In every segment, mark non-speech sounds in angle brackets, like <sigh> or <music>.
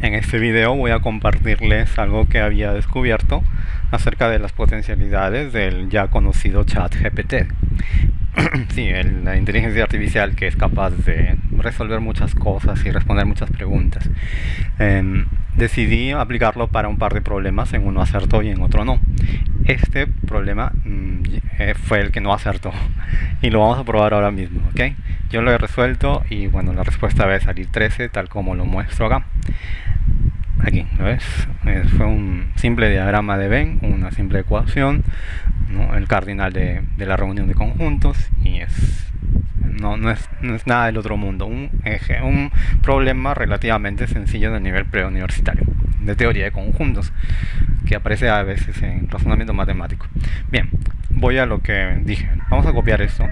En este video voy a compartirles algo que había descubierto acerca de las potencialidades del ya conocido chat GPT. <clears throat> sí, la inteligencia artificial que es capaz de resolver muchas cosas y responder muchas preguntas. Em, decidí aplicarlo para un par de problemas, en uno acertó y en otro no. Este problema mm, eh, fue el que no acertó <laughs> y lo vamos a probar ahora mismo, ¿ok? Yo lo he resuelto y bueno, la respuesta va a salir 13 tal como lo muestro acá aquí, ¿lo ves? fue un simple diagrama de Venn, una simple ecuación, el cardinal de, la reunión de conjuntos y es no, no, es, no es nada del otro mundo, un, eje, un problema relativamente sencillo del nivel preuniversitario, de teoría de conjuntos, que aparece a veces en razonamiento matemático. Bien, voy a lo que dije, vamos a copiar esto,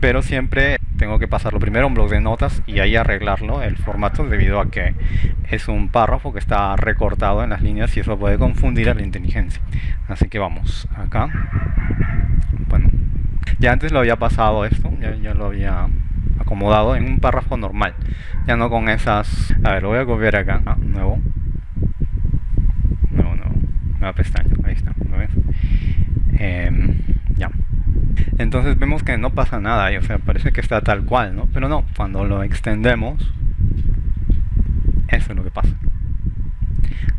pero siempre tengo que pasarlo primero a un blog de notas y ahí arreglarlo el formato debido a que es un párrafo que está recortado en las líneas y eso puede confundir a la inteligencia. Así que vamos acá. Bueno ya antes lo había pasado esto ya, lo había acomodado en un párrafo normal ya no con esas a ver lo voy a copiar acá ah, nuevo. Nuevo nuevo. Nueva pestaña ahí está ¿lo ves? Em, ya entonces vemos que no pasa nada, o sea, parece que está tal cual, ¿no? Pero no, cuando lo extendemos, eso es lo que pasa.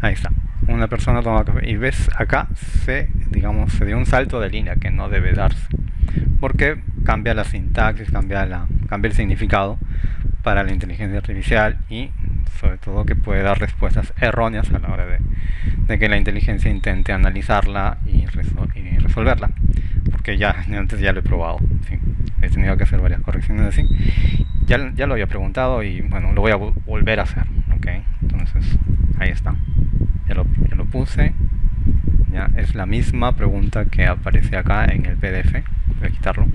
Ahí está. Una persona toma café y ves acá se, digamos, se dio un salto de línea que no debe darse. Porque cambia la sintaxis, cambia, la, cambia el significado para la inteligencia artificial y sobre todo que puede dar respuestas erróneas a la hora de, que la inteligencia intente analizarla y, y resolverla porque ya antes ya lo he probado he tenido que hacer varias correcciones así. Ya, ya lo había preguntado y bueno lo voy a volver a hacer ok entonces ahí está. Ya lo, ya lo puse. Ya es la misma pregunta que aparece acá en el pdf voy a quitarlo.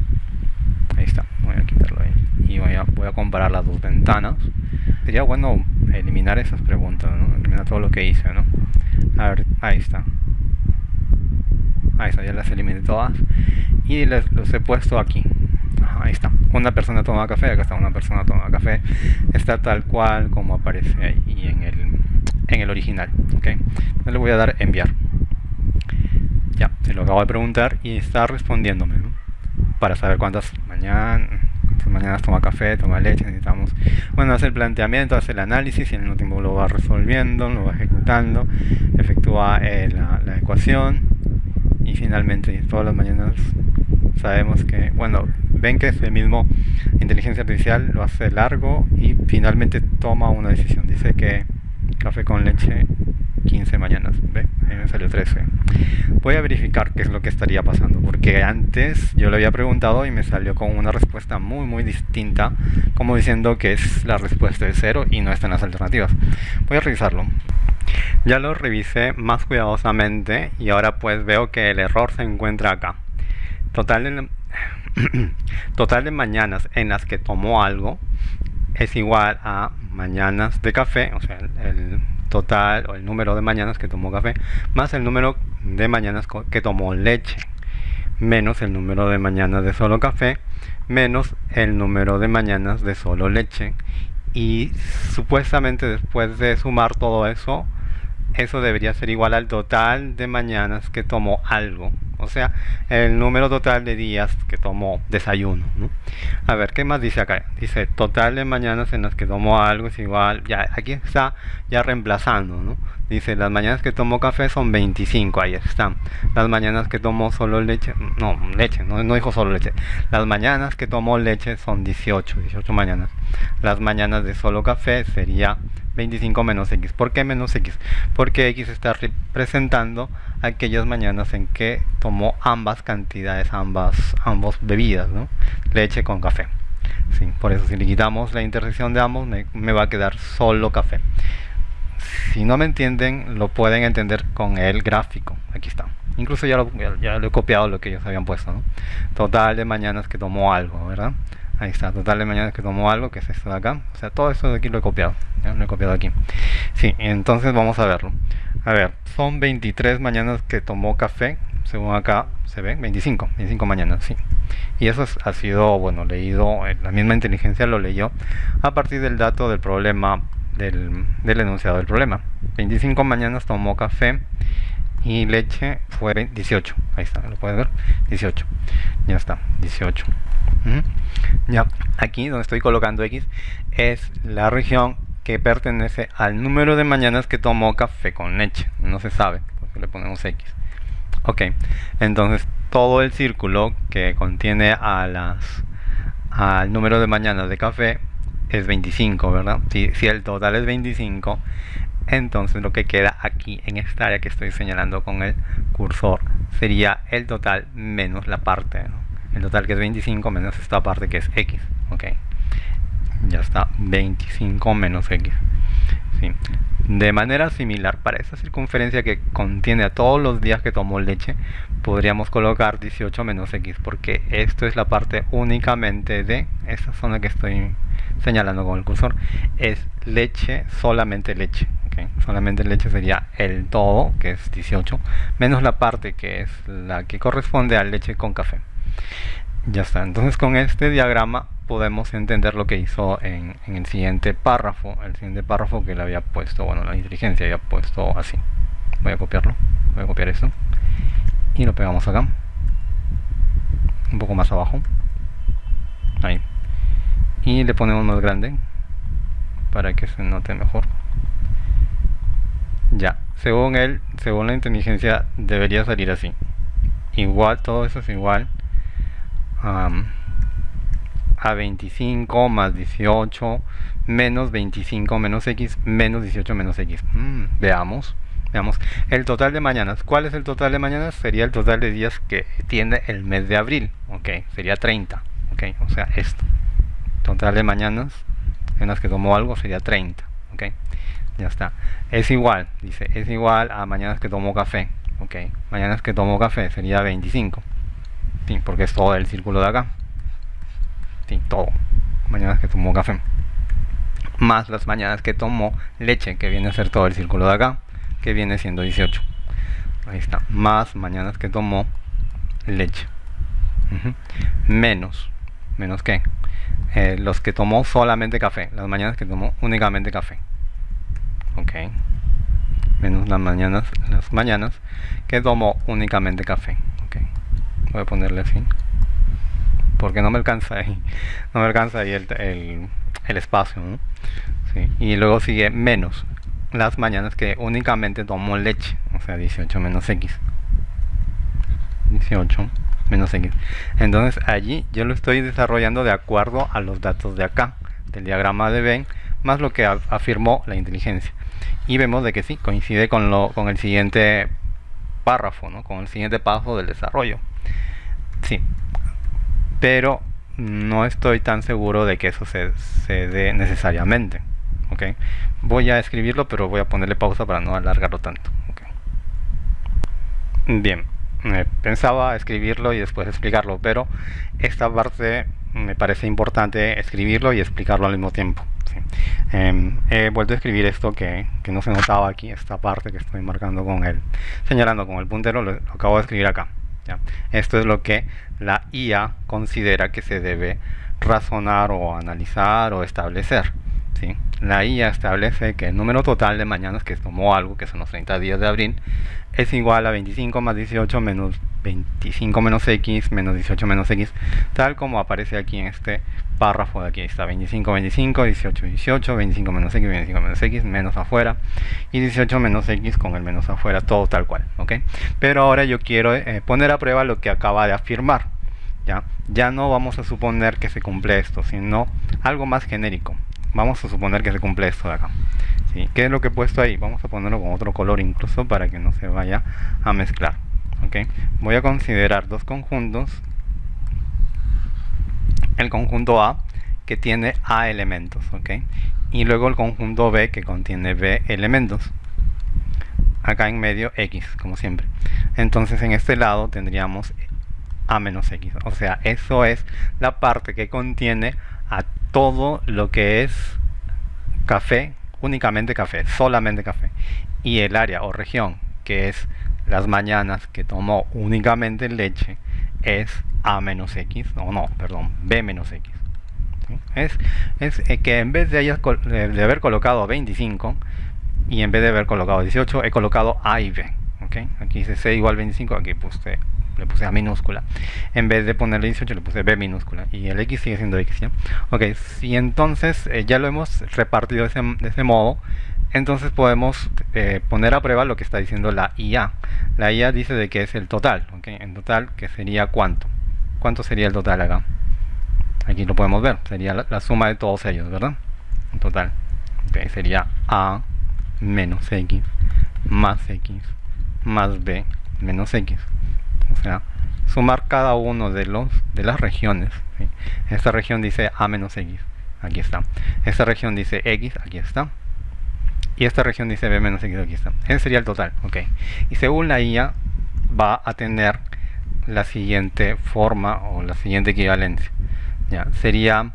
Ahí está voy a quitarlo ahí. Y voy a, voy a comparar las dos ventanas. Sería bueno eliminar esas preguntas ¿no? eliminar todo lo que hice ¿no? a ver ahí está ahí está, ya las eliminé todas. Y les, los he puesto aquí. Ahí está, una persona toma café, acá está una persona toma café. Está tal cual como aparece ahí en el, en el original ok, le voy a dar enviar. Ya, se lo acabo de preguntar y está respondiéndome para saber cuántas mañana mañanas toma café, toma leche, necesitamos, bueno, hace el planteamiento, hace el análisis y en el último lo va resolviendo, lo va ejecutando, efectúa eh, la, la, ecuación y finalmente todas las mañanas sabemos que, bueno, ven que es el mismo inteligencia artificial, lo hace largo y finalmente toma una decisión. Dice que café con leche 15 mañanas, ¿ve? Ahí me salió 13. Voy a verificar qué es lo que estaría pasando, porque antes yo le había preguntado y me salió con una respuesta muy muy distinta, como diciendo que es la respuesta de cero y no están las alternativas. Voy a revisarlo. Ya lo revisé más cuidadosamente y ahora pues veo que el error se encuentra acá. Total <clears throat> total de mañanas en las que tomó algo es igual a mañanas de café, o sea, el, total o el número de mañanas que tomó café más el número de mañanas que tomó leche menos el número de mañanas de solo café menos el número de mañanas de solo leche y supuestamente después de sumar todo eso eso debería ser igual al total de mañanas que tomó algo o sea, el número total de días que tomó desayuno. A ver, ¿qué más dice acá? Dice, total de mañanas en las que tomó algo es igual, ya aquí está ya reemplazando, ¿no? Dice, las mañanas que tomó café son 25, ahí están. Las mañanas que tomó solo leche, no, leche, no, no dijo solo leche. Las mañanas que tomó leche son 18, 18 mañanas. Las mañanas de solo café sería 25 menos x. ¿Por qué menos x? Porque x está representando aquellas mañanas en que tomó ambas cantidades, ambas, ambos bebidas, ¿no? leche con café. Sí, por eso si le quitamos la intersección de ambos me, me, va a quedar solo café. Si no me entienden, lo pueden entender con el gráfico. Aquí está. Incluso ya lo, ya lo he copiado lo que ellos habían puesto. ¿no? Total de mañanas que tomó algo, ¿verdad? Ahí está, total de mañanas que tomó algo, que es esto de acá. O sea, todo esto de aquí lo he copiado. Lo he copiado aquí. Sí, entonces vamos a verlo. A ver, son 23 mañanas que tomó café. Según acá se ve, 25. 25 mañanas, sí. Y eso ha sido, bueno, leído, eh, la misma inteligencia lo leyó a partir del dato del problema del, del enunciado del problema. 25 mañanas tomó café y leche fue 18. Ahí está, lo puedes ver. 18. Ya está, 18. Ya, aquí donde estoy colocando X es la región que pertenece al número de mañanas que tomó café con leche. No se sabe, porque le ponemos X. Ok, entonces todo el círculo que contiene a las al número de mañanas de café es 25, ¿verdad? Si, si el total es 25, entonces lo que queda aquí en esta área que estoy señalando con el cursor sería el total menos la parte, el total que es 25 menos esta parte que es x, ok, ya está, 25 menos x. De manera similar, para esta circunferencia que contiene a todos los días que tomó leche, podríamos colocar 18 menos x, porque esto es la parte únicamente de esta zona que estoy señalando con el cursor, es leche, solamente leche. Solamente leche sería el todo, que es 18, menos la parte que es la que corresponde a leche con café. Ya está, entonces con este diagrama podemos entender lo que hizo en, el siguiente párrafo, el siguiente párrafo que le había puesto, bueno, la inteligencia había puesto así. Voy a copiarlo, voy a copiar esto y lo pegamos acá, un poco más abajo, ahí, y le ponemos más grande para que se note mejor. Ya, según él, según la inteligencia, debería salir así. Igual, todo eso es igual a 25 más 18 menos 25 menos x menos 18 menos x. Mm, veamos, veamos. El total de mañanas. ¿Cuál es el total de mañanas? Sería el total de días que tiene el mes de abril. Ok, sería 30. Ok, o sea, esto. Total de mañanas en las que tomó algo sería 30. Ok ya está. Es igual dice es igual a mañanas que tomo café. Ok mañanas que tomo café sería 25 sí, porque es todo el círculo de acá. Sí, todo. Mañanas que tomo café. Más las mañanas que tomo leche que viene a ser todo el círculo de acá que viene siendo 18 ahí está. Más mañanas que tomo leche. Menos. Menos que eh, los que tomó solamente café. Las mañanas que tomó únicamente café ok. Menos las mañanas las mañanas que tomo únicamente café. Ok. Voy a ponerle así porque no me alcanza ahí <laughs> no me alcanza ahí el, espacio y luego sigue menos las mañanas que únicamente tomo leche. O sea 18 menos x 18 menos x entonces allí yo lo estoy desarrollando de acuerdo a los datos de acá del diagrama de Venn más lo que afirmó la inteligencia y vemos de que sí, coincide con, lo, con el siguiente párrafo, ¿no? con el siguiente paso del desarrollo. Sí, pero no estoy tan seguro de que eso se, se dé necesariamente. ¿okay? Voy a escribirlo, pero voy a ponerle pausa para no alargarlo tanto. Bien, pensaba escribirlo y después explicarlo, pero esta parte me parece importante escribirlo y explicarlo al mismo tiempo. Em, he vuelto a escribir esto que, no se notaba aquí, esta parte que estoy marcando con el, señalando con el puntero, lo, acabo de escribir acá. Esto es lo que la IA considera que se debe razonar o analizar o establecer. ¿sí? La IA establece que el número total de mañanas que tomó algo, que son los 30 días de abril, es igual a 25 más 18 menos 25 menos x menos 18 menos x, tal como aparece aquí en este párrafo de aquí. Está 25, 25, 18, 18, 25 menos x, 25 menos x, menos afuera, y 18 menos x con el menos afuera, todo tal cual. Pero ahora yo quiero eh, poner a prueba lo que acaba de afirmar. ¿ya? ya no vamos a suponer que se cumple esto, sino algo más genérico. Vamos a suponer que se cumple esto de acá. ¿Qué es lo que he puesto ahí? Vamos a ponerlo con otro color incluso para que no se vaya a mezclar. Voy a considerar dos conjuntos. El conjunto A que tiene A elementos, Y luego el conjunto B que contiene B elementos. Acá en medio X, como siempre. Entonces en este lado tendríamos A menos X. O sea, eso es la parte que contiene a todo lo que es café, únicamente café, solamente café. Y el área o región que es las mañanas que tomó únicamente leche es A menos X, no, no, perdón, B menos X. Es, es eh, que en vez de, haber colocado 25 y en vez de haber colocado 18, he colocado A y B. ¿okay? Aquí dice C igual 25, aquí puse, le puse A minúscula. En vez de ponerle 18, le puse B minúscula. Y el X sigue siendo X. ¿ya? Ok, si entonces eh, ya lo hemos repartido de ese, de ese modo, entonces podemos eh, poner a prueba lo que está diciendo la IA. La IA dice de que es el total, ¿ok? En total, que sería cuánto. ¿Cuánto sería el total acá? Aquí lo podemos ver, sería la, suma de todos ellos, ¿verdad? En total. Okay, sería A menos X más X más B menos X. O sea, sumar cada uno de los de las regiones. Esta región dice A menos X, aquí está. Esta región dice X, aquí está y esta región dice B menos X, aquí está. Ese sería el total, ok. Y según la IA va a tener la siguiente forma o la siguiente equivalencia. Ya, sería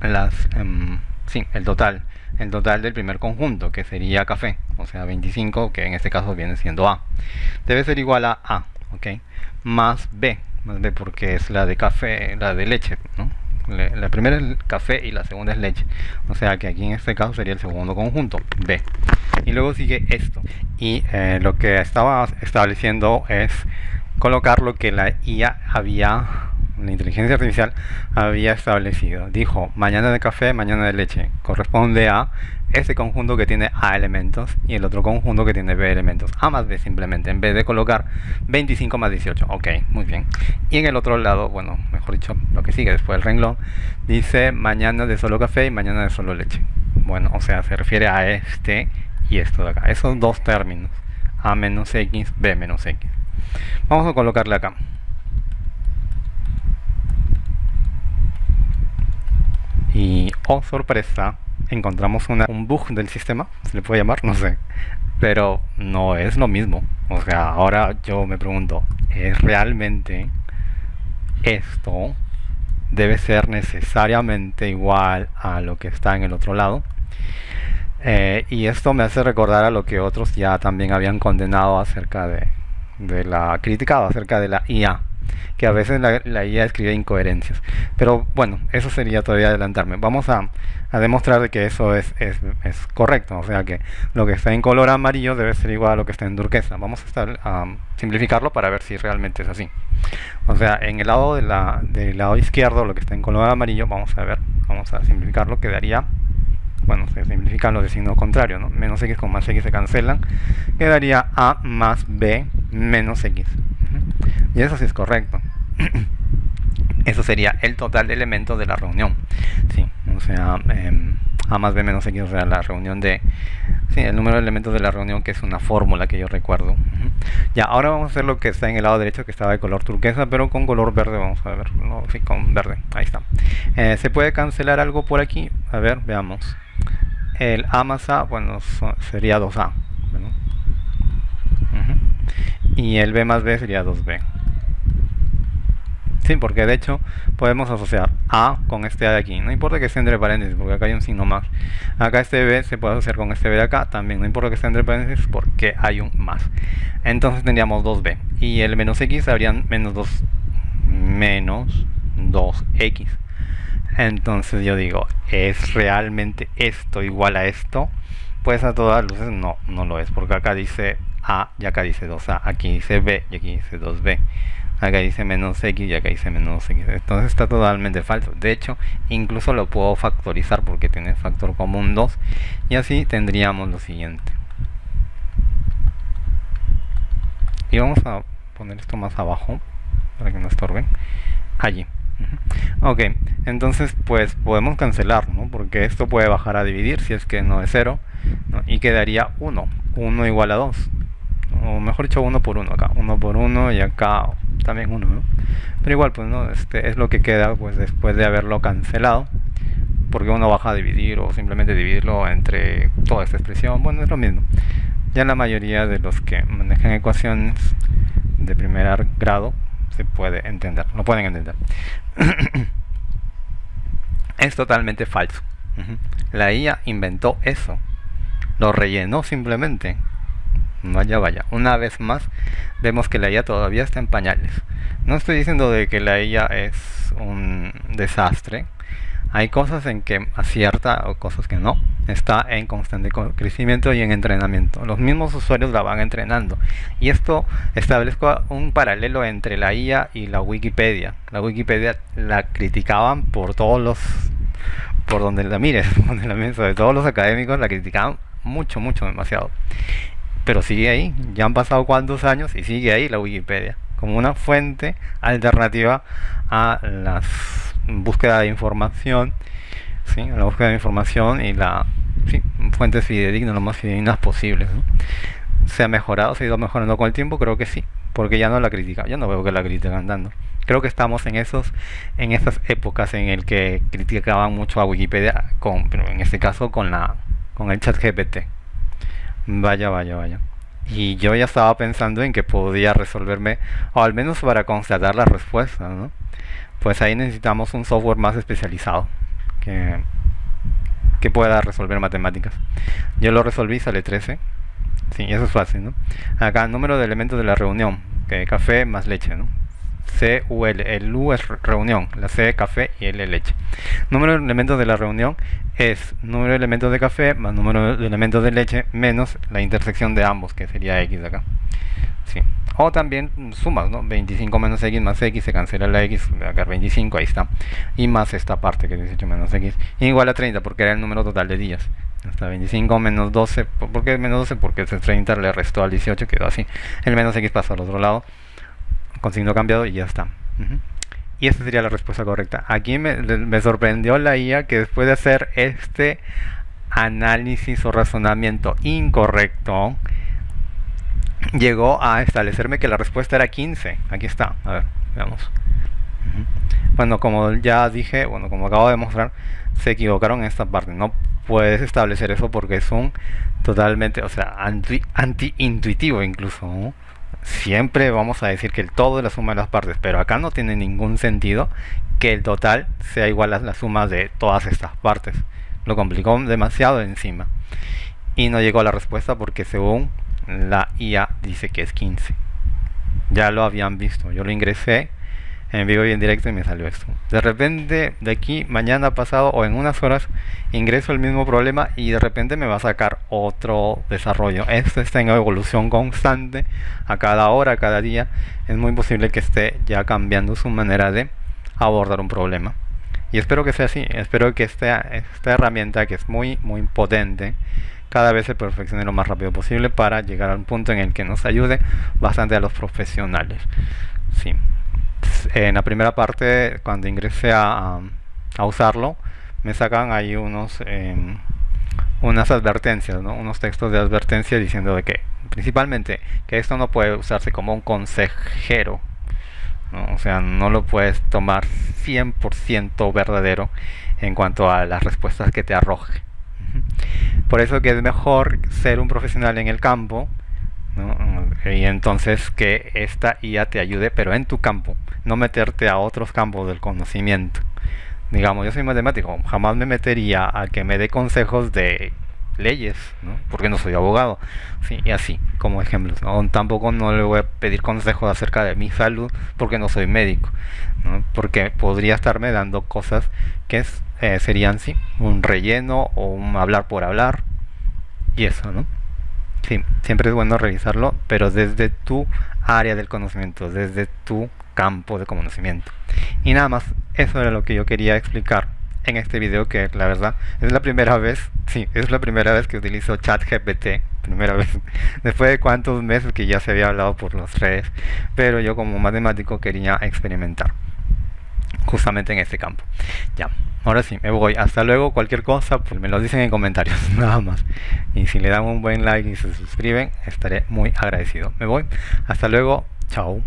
las, em, sí, el total, el total del primer conjunto, que sería café, o sea 25, que en este caso viene siendo A. Debe ser igual a A, ok, más B, más B porque es la de café, la de leche, ¿no? la primera es café y la segunda es leche o sea que aquí en este caso sería el segundo conjunto B y luego sigue esto y eh, lo que estaba estableciendo es colocar lo que la IA había la inteligencia artificial había establecido dijo mañana de café mañana de leche corresponde a este conjunto que tiene A elementos y el otro conjunto que tiene B elementos. A más B simplemente, en vez de colocar 25 más 18. Ok, muy bien. Y en el otro lado, bueno, mejor dicho, lo que sigue después del renglón, dice mañana de solo café y mañana de solo leche. Bueno, o sea, se refiere a este y esto de acá. Esos dos términos. A menos X, B menos X. Vamos a colocarle acá. Y, oh sorpresa, encontramos un bug del sistema, se le puede llamar, no sé. Pero no es lo mismo. O sea, ahora yo me pregunto, ¿es realmente esto debe ser necesariamente igual a lo que está en el otro lado? Eh, y esto me hace recordar a lo que otros ya también habían condenado acerca de, de la criticado acerca de la IA que a veces la, IA escribe incoherencias. Pero bueno, eso sería todavía adelantarme. Vamos a, demostrar de que eso es, es, correcto. O sea que lo que está en color amarillo debe ser igual a lo que está en turquesa. Vamos a, a simplificarlo para ver si realmente es así. O sea, en el lado de la, del lado izquierdo, lo que está en color amarillo, vamos a ver, vamos a simplificarlo, quedaría bueno, se simplifican los de signo contrario, ¿no? Menos x con más x se cancelan, quedaría a más b menos x. Y eso sí es correcto. <clears throat> eso sería el total de elementos de la reunión. Sí, o sea, em, A más B menos X, o sea, la reunión de... Sí, el número de elementos de la reunión, que es una fórmula que yo recuerdo. Ya, ahora vamos a hacer lo que está en el lado derecho, que estaba de color turquesa, pero con color verde, vamos a ver. No, sí, con verde, ahí está. Eh, ¿Se puede cancelar algo por aquí? A ver, veamos. El A más A, bueno, sería 2A. Y el B más B sería 2B. Sí, porque de hecho podemos asociar A con este A de aquí. No importa que esté entre paréntesis, porque acá hay un signo más. Acá este B se puede asociar con este B de acá también. No importa que esté entre paréntesis, porque hay un más. Entonces tendríamos 2B. Y el menos X habrían menos 2 menos 2X. Entonces yo digo, ¿es realmente esto igual a esto? Pues a todas luces no, no lo es, porque acá dice A y acá dice 2A, aquí dice B y aquí dice 2B acá dice menos x y acá dice menos x. Entonces está totalmente falso. De hecho incluso lo puedo factorizar porque tiene factor común 2 y así tendríamos lo siguiente. Y vamos a poner esto más abajo para que no estorben allí. Ok entonces pues podemos cancelar ¿no? porque esto puede bajar a dividir si es que no es 0 y quedaría 1 1 igual a 2 o mejor dicho 1 por 1 acá 1 por 1 y acá también uno, ¿no? Pero igual, pues no, este es lo que queda pues después de haberlo cancelado, porque uno baja a dividir o simplemente dividirlo entre toda esta expresión, bueno, es lo mismo. Ya la mayoría de los que manejan ecuaciones de primer grado se puede entender, lo pueden entender. <coughs> es totalmente falso. La IA inventó eso, lo rellenó simplemente. Vaya, vaya. Una vez más, vemos que la IA todavía está en pañales. No estoy diciendo de que la IA es un desastre. Hay cosas en que acierta o cosas que no. Está en constante crecimiento y en entrenamiento. Los mismos usuarios la van entrenando. Y esto establezco un paralelo entre la IA y la Wikipedia. La Wikipedia la criticaban por todos los por donde la mires, <laughs> donde la mires, de todos los académicos la criticaban mucho, mucho, demasiado. Pero sigue ahí, ya han pasado cuantos años y sigue ahí la Wikipedia, como una fuente alternativa a la búsqueda de información, ¿sí? la búsqueda de información y la ¿sí? fuentes fidedignas, lo más fidedignas posibles. ¿Se ha mejorado? ¿Se ha ido mejorando con el tiempo? Creo que sí, porque ya no la critica, ya no veo que la critican dando creo que estamos en esos en esas épocas en el que criticaban mucho a Wikipedia con en este caso con la con el chat GPT vaya vaya vaya y yo ya estaba pensando en que podía resolverme o al menos para constatar la respuesta ¿no? pues ahí necesitamos un software más especializado que, que pueda resolver matemáticas yo lo resolví sale 13 sí eso es fácil ¿no? acá número de elementos de la reunión que café más leche ¿no? CUL. El U es reunión, la C café y L leche. Número de elementos de la reunión es número de elementos de café más número de elementos de leche menos la intersección de ambos, que sería X acá. Sí. O también sumas, ¿no? 25 menos X más X, se cancela la X, acá 25, ahí está. Y más esta parte que es 18 menos X, igual a 30, porque era el número total de días. Hasta 25 menos 12, ¿por qué menos 12? Porque ese 30 le restó al 18, quedó así. El menos X pasó al otro lado con signo cambiado y ya está. Y esa sería la respuesta correcta. Aquí me, sorprendió la IA que después de hacer este análisis o razonamiento incorrecto, llegó a establecerme que la respuesta era 15. Aquí está, a ver, veamos. Bueno, como ya dije, bueno, como acabo de mostrar, se equivocaron en esta parte. No puedes establecer eso porque es un totalmente, o sea, anti-intuitivo incluso siempre vamos a decir que el todo es la suma de las partes, pero acá no tiene ningún sentido que el total sea igual a la suma de todas estas partes. Lo complicó demasiado encima. Y no llegó a la respuesta porque según la IA dice que es 15. Ya lo habían visto. Yo lo ingresé en vivo y en directo y me salió esto. De repente, de aquí, mañana pasado o en unas horas, ingreso el mismo problema y de repente me va a sacar otro desarrollo. Esto está en evolución constante, a cada hora, a cada día. Es muy posible que esté ya cambiando su manera de abordar un problema. Y espero que sea así, espero que esta, esta herramienta que es muy, muy potente, cada vez se perfeccione lo más rápido posible para llegar a un punto en el que nos ayude bastante a los profesionales. Sí en la primera parte, cuando ingresé a, a usarlo, me sacan ahí unos em, unas advertencias, unos textos de advertencia diciendo de que principalmente que esto no puede usarse como un consejero, o sea, no lo puedes tomar 100% verdadero en cuanto a las respuestas que te arroje. Por eso que es mejor ser un profesional en el campo y entonces que esta IA te ayude, pero en tu campo, no meterte a otros campos del conocimiento. Digamos, yo soy matemático, jamás me metería a que me dé consejos de leyes, porque no soy abogado, y así, como ejemplos. Tampoco no le voy a pedir consejos acerca de mi salud, porque no soy médico, porque podría estarme dando cosas que eh, serían sí, un relleno o un hablar por hablar, y eso, ¿no? Sí, siempre es bueno revisarlo, pero desde tu área del conocimiento, desde tu campo de conocimiento. Y nada más, eso era lo que yo quería explicar en este video, que la verdad es la primera vez, sí, es la primera vez que utilizo ChatGPT, primera <laughs> vez, después de cuántos meses que ya se había hablado por las redes, pero yo como matemático quería experimentar justamente en este campo. Ya, ahora sí, me voy. Hasta luego. Cualquier cosa, pues me lo dicen en comentarios, <laughs> nada más. Y si le dan un buen like y se suscriben, estaré muy agradecido. Me voy. Hasta luego. Chao.